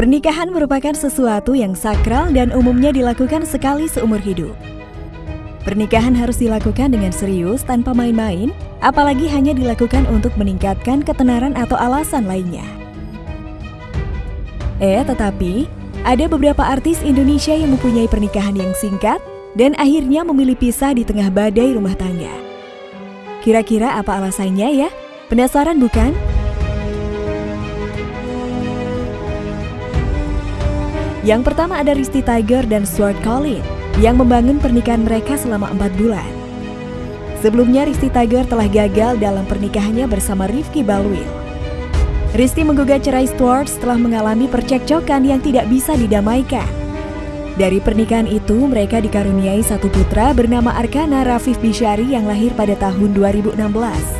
Pernikahan merupakan sesuatu yang sakral dan umumnya dilakukan sekali seumur hidup. Pernikahan harus dilakukan dengan serius tanpa main-main, apalagi hanya dilakukan untuk meningkatkan ketenaran atau alasan lainnya. Eh, tetapi ada beberapa artis Indonesia yang mempunyai pernikahan yang singkat dan akhirnya memilih pisah di tengah badai rumah tangga. Kira-kira apa alasannya ya? Penasaran bukan? Yang pertama ada Risti Tiger dan Stuart Collin yang membangun pernikahan mereka selama empat bulan. Sebelumnya Risti Tiger telah gagal dalam pernikahannya bersama Rifki Balwil. Risti menggugat cerai Stuart setelah mengalami percekcokan yang tidak bisa didamaikan. Dari pernikahan itu, mereka dikaruniai satu putra bernama Arkana Rafif Bishari yang lahir pada tahun 2016.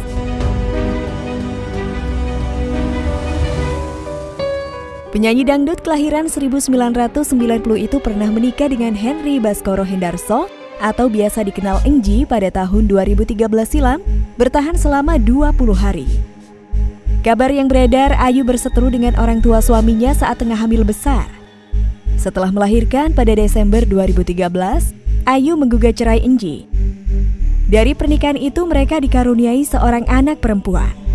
Penyanyi dangdut kelahiran 1990 itu pernah menikah dengan Henry Baskoro Hendarso atau biasa dikenal Engji pada tahun 2013 silam, bertahan selama 20 hari. Kabar yang beredar, Ayu berseteru dengan orang tua suaminya saat tengah hamil besar. Setelah melahirkan pada Desember 2013, Ayu menggugat cerai Engji. Dari pernikahan itu mereka dikaruniai seorang anak perempuan.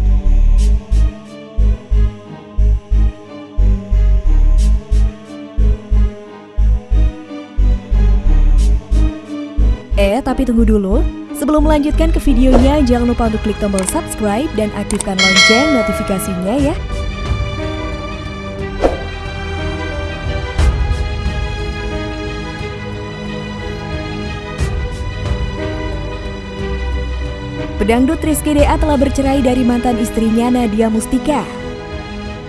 Tapi tunggu dulu. Sebelum melanjutkan ke videonya, jangan lupa untuk klik tombol subscribe dan aktifkan lonceng notifikasinya ya. Pedangdut Rizky Dea telah bercerai dari mantan istrinya Nadia Mustika.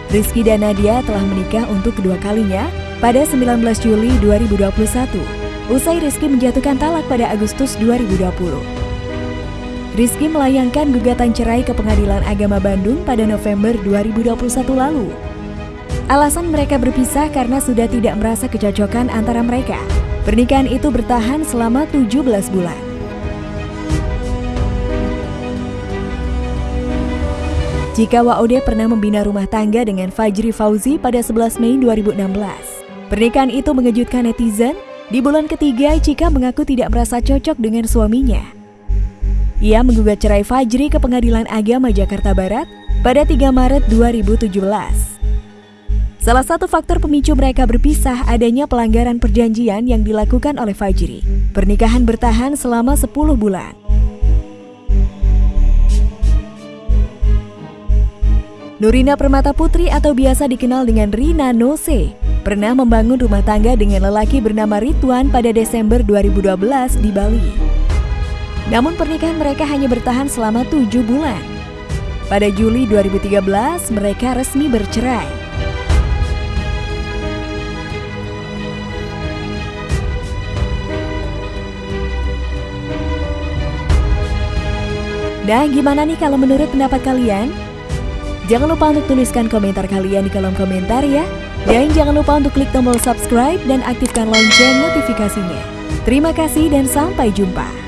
Rizky dan Nadia telah menikah untuk kedua kalinya pada 19 Juli 2021 usai Rizky menjatuhkan talak pada Agustus 2020. Rizky melayangkan gugatan cerai ke Pengadilan Agama Bandung pada November 2021 lalu. Alasan mereka berpisah karena sudah tidak merasa kecocokan antara mereka. Pernikahan itu bertahan selama 17 bulan. Jika Waode pernah membina rumah tangga dengan Fajri Fauzi pada 11 Mei 2016. Pernikahan itu mengejutkan netizen di bulan ketiga, Cika mengaku tidak merasa cocok dengan suaminya. Ia menggugat cerai Fajri ke Pengadilan Agama Jakarta Barat pada 3 Maret 2017. Salah satu faktor pemicu mereka berpisah adanya pelanggaran perjanjian yang dilakukan oleh Fajri. Pernikahan bertahan selama 10 bulan. Nurina Permata Putri atau biasa dikenal dengan Rina Nose pernah membangun rumah tangga dengan lelaki bernama Ridwan pada Desember 2012 di Bali. Namun pernikahan mereka hanya bertahan selama tujuh bulan. Pada Juli 2013, mereka resmi bercerai. Nah, gimana nih kalau menurut pendapat kalian? Jangan lupa untuk tuliskan komentar kalian di kolom komentar ya. Dan jangan lupa untuk klik tombol subscribe dan aktifkan lonceng notifikasinya. Terima kasih dan sampai jumpa.